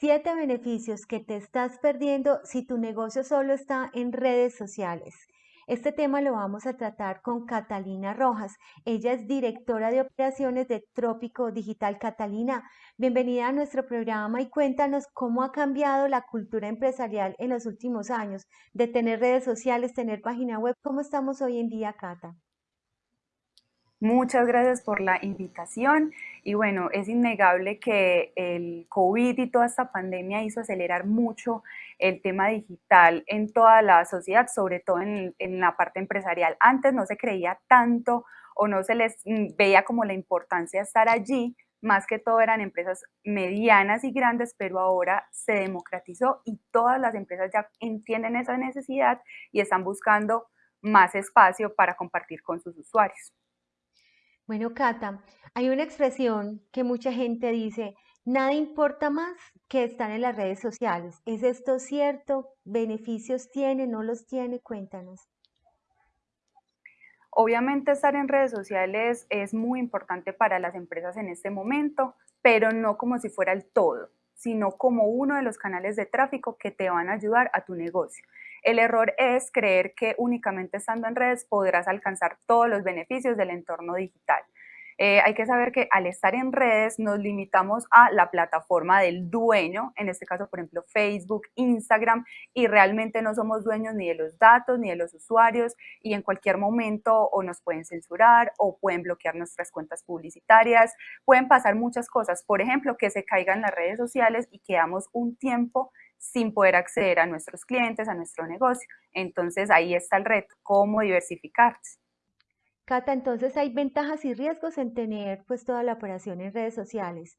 Siete beneficios que te estás perdiendo si tu negocio solo está en redes sociales. Este tema lo vamos a tratar con Catalina Rojas. Ella es directora de operaciones de Trópico Digital. Catalina, bienvenida a nuestro programa y cuéntanos cómo ha cambiado la cultura empresarial en los últimos años de tener redes sociales, tener página web. ¿Cómo estamos hoy en día, Cata? Muchas gracias por la invitación y bueno, es innegable que el COVID y toda esta pandemia hizo acelerar mucho el tema digital en toda la sociedad, sobre todo en, la parte empresarial. Antes no se creía tanto o no se les mm, veía como la importancia de estar allí, más que todo eran empresas medianas y grandes, pero ahora se democratizó y todas las empresas ya entienden esa necesidad y están buscando más espacio para compartir con sus usuarios. Bueno, Cata, hay una expresión que mucha gente dice, nada importa más que estar en las redes sociales. ¿Es esto cierto? ¿Beneficios tiene? ¿No los tiene? Cuéntanos. Obviamente estar en redes sociales es muy importante para las empresas en este momento, pero no como si fuera el todo, sino como uno de los canales de tráfico que te van a ayudar a tu negocio. El error es creer que únicamente estando en redes podrás alcanzar todos los beneficios del entorno digital. Eh, hay que saber que al estar en redes nos limitamos a la plataforma del dueño, en este caso, por ejemplo, Facebook, Instagram, y realmente no somos dueños ni de los datos ni de los usuarios y en cualquier momento o nos pueden censurar o pueden bloquear nuestras cuentas publicitarias, pueden pasar muchas cosas, por ejemplo, que se caigan las redes sociales y quedamos un tiempo sin poder acceder a nuestros clientes, a nuestro negocio. Entonces ahí está el reto, cómo diversificarse. Cata, entonces hay ventajas y riesgos en tener pues toda la operación en redes sociales.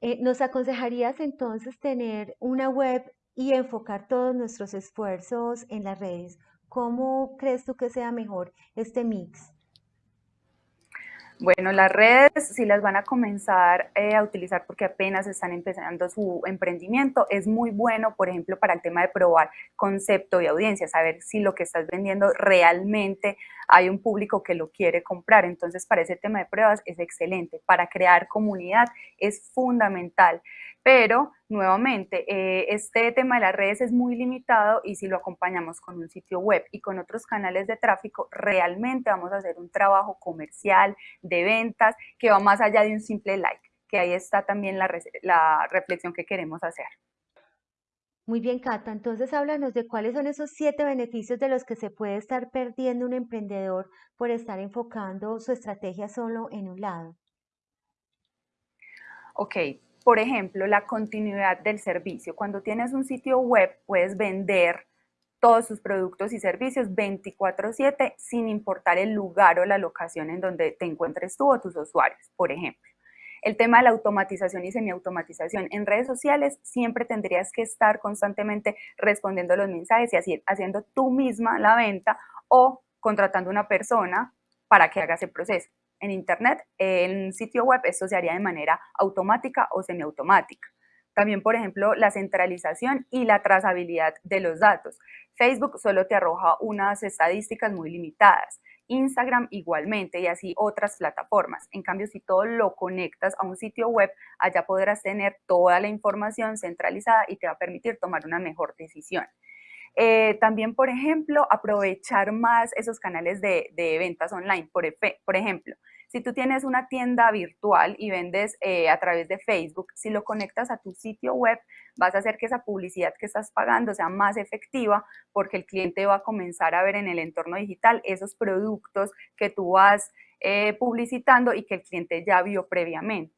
Eh, ¿Nos aconsejarías entonces tener una web y enfocar todos nuestros esfuerzos en las redes? ¿Cómo crees tú que sea mejor este mix? Bueno, las redes, si las van a comenzar eh, a utilizar porque apenas están empezando su emprendimiento, es muy bueno, por ejemplo, para el tema de probar concepto y audiencia, saber si lo que estás vendiendo realmente hay un público que lo quiere comprar. Entonces, para ese tema de pruebas es excelente. Para crear comunidad es fundamental. Pero, nuevamente, eh, este tema de las redes es muy limitado y si lo acompañamos con un sitio web y con otros canales de tráfico, realmente vamos a hacer un trabajo comercial, de ventas, que va más allá de un simple like, que ahí está también la, la reflexión que queremos hacer. Muy bien, Cata. Entonces háblanos de cuáles son esos siete beneficios de los que se puede estar perdiendo un emprendedor por estar enfocando su estrategia solo en un lado. Ok, por ejemplo, la continuidad del servicio. Cuando tienes un sitio web, puedes vender todos sus productos y servicios 24/7 sin importar el lugar o la locación en donde te encuentres tú o tus usuarios, por ejemplo. El tema de la automatización y semiautomatización. En redes sociales siempre tendrías que estar constantemente respondiendo los mensajes y así, haciendo tú misma la venta o contratando una persona para que haga ese proceso. En Internet, en sitio web, esto se haría de manera automática o semiautomática. También, por ejemplo, la centralización y la trazabilidad de los datos. Facebook solo te arroja unas estadísticas muy limitadas. Instagram igualmente y así otras plataformas. En cambio, si todo lo conectas a un sitio web, allá podrás tener toda la información centralizada y te va a permitir tomar una mejor decisión. Eh, también, por ejemplo, aprovechar más esos canales de, ventas online. Por, ejemplo, si tú tienes una tienda virtual y vendes eh, a través de Facebook, si lo conectas a tu sitio web, vas a hacer que esa publicidad que estás pagando sea más efectiva porque el cliente va a comenzar a ver en el entorno digital esos productos que tú vas eh, publicitando y que el cliente ya vio previamente.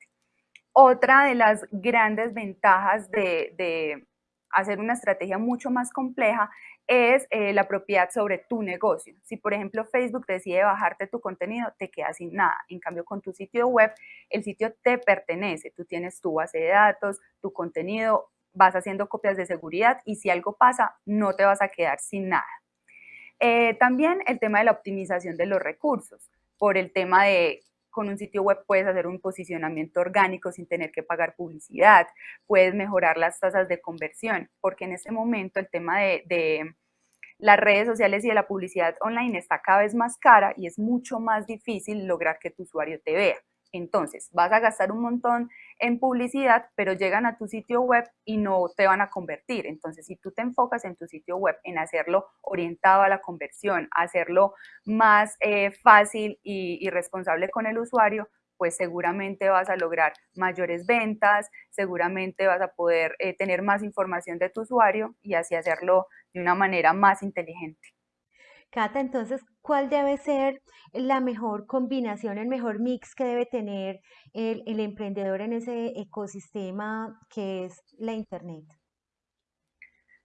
Otra de las grandes ventajas de hacer una estrategia mucho más compleja es eh, la propiedad sobre tu negocio. Si, por ejemplo, Facebook decide bajarte tu contenido, te quedas sin nada. En cambio, con tu sitio web, el sitio te pertenece. Tú tienes tu base de datos, tu contenido, vas haciendo copias de seguridad y si algo pasa, no te vas a quedar sin nada. Eh, también el tema de la optimización de los recursos, por el tema de con un sitio web puedes hacer un posicionamiento orgánico sin tener que pagar publicidad, puedes mejorar las tasas de conversión, porque en este momento el tema de, las redes sociales y de la publicidad online está cada vez más cara y es mucho más difícil lograr que tu usuario te vea. Entonces, vas a gastar un montón en publicidad, pero llegan a tu sitio web y no te van a convertir. Entonces, si tú te enfocas en tu sitio web en hacerlo orientado a la conversión, hacerlo más eh, fácil y, responsable con el usuario, pues seguramente vas a lograr mayores ventas, seguramente vas a poder eh, tener más información de tu usuario y así hacerlo de una manera más inteligente. Cata, entonces, ¿cuál debe ser la mejor combinación, el mejor mix que debe tener el, emprendedor en ese ecosistema que es la Internet?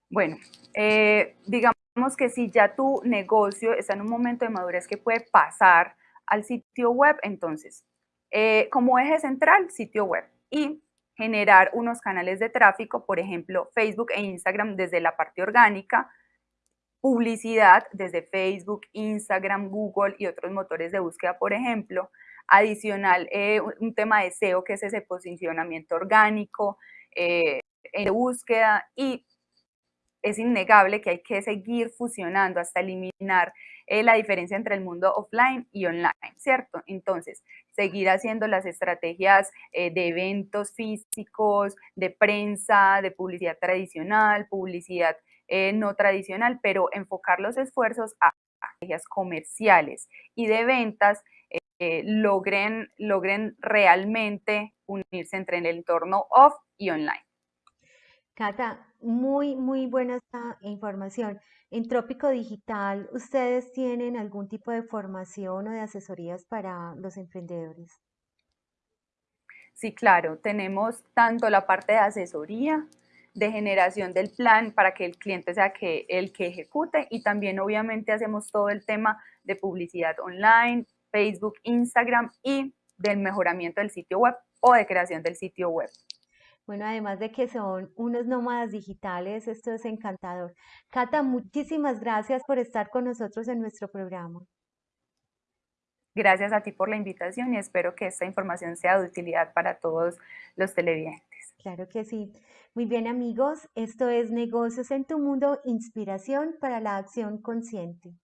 Bueno, eh, digamos que si ya tu negocio está en un momento de madurez que puede pasar al sitio web, entonces, eh, como eje central, sitio web y generar unos canales de tráfico, por ejemplo, Facebook e Instagram desde la parte orgánica, publicidad desde Facebook, Instagram, Google y otros motores de búsqueda, por ejemplo. Adicional, eh, un tema de SEO, que es ese posicionamiento orgánico eh, en búsqueda y es innegable que hay que seguir fusionando hasta eliminar eh, la diferencia entre el mundo offline y online, ¿cierto? Entonces, seguir haciendo las estrategias de eventos físicos, de prensa, de publicidad tradicional, publicidad eh, no tradicional, pero enfocar los esfuerzos a estrategias comerciales y de ventas eh, logren, logren realmente unirse entre el entorno off y online. Cata, muy, muy buena esta información. En Trópico Digital, ¿ustedes tienen algún tipo de formación o de asesorías para los emprendedores? Sí, claro, tenemos tanto la parte de asesoría, de generación del plan para que el cliente sea que, el que ejecute y también obviamente hacemos todo el tema de publicidad online, Facebook, Instagram y del mejoramiento del sitio web o de creación del sitio web. Bueno, además de que son unos nómadas digitales, esto es encantador. Cata, muchísimas gracias por estar con nosotros en nuestro programa. Gracias a ti por la invitación y espero que esta información sea de utilidad para todos los televidentes. Claro que sí. Muy bien amigos, esto es Negocios en tu Mundo, inspiración para la acción consciente.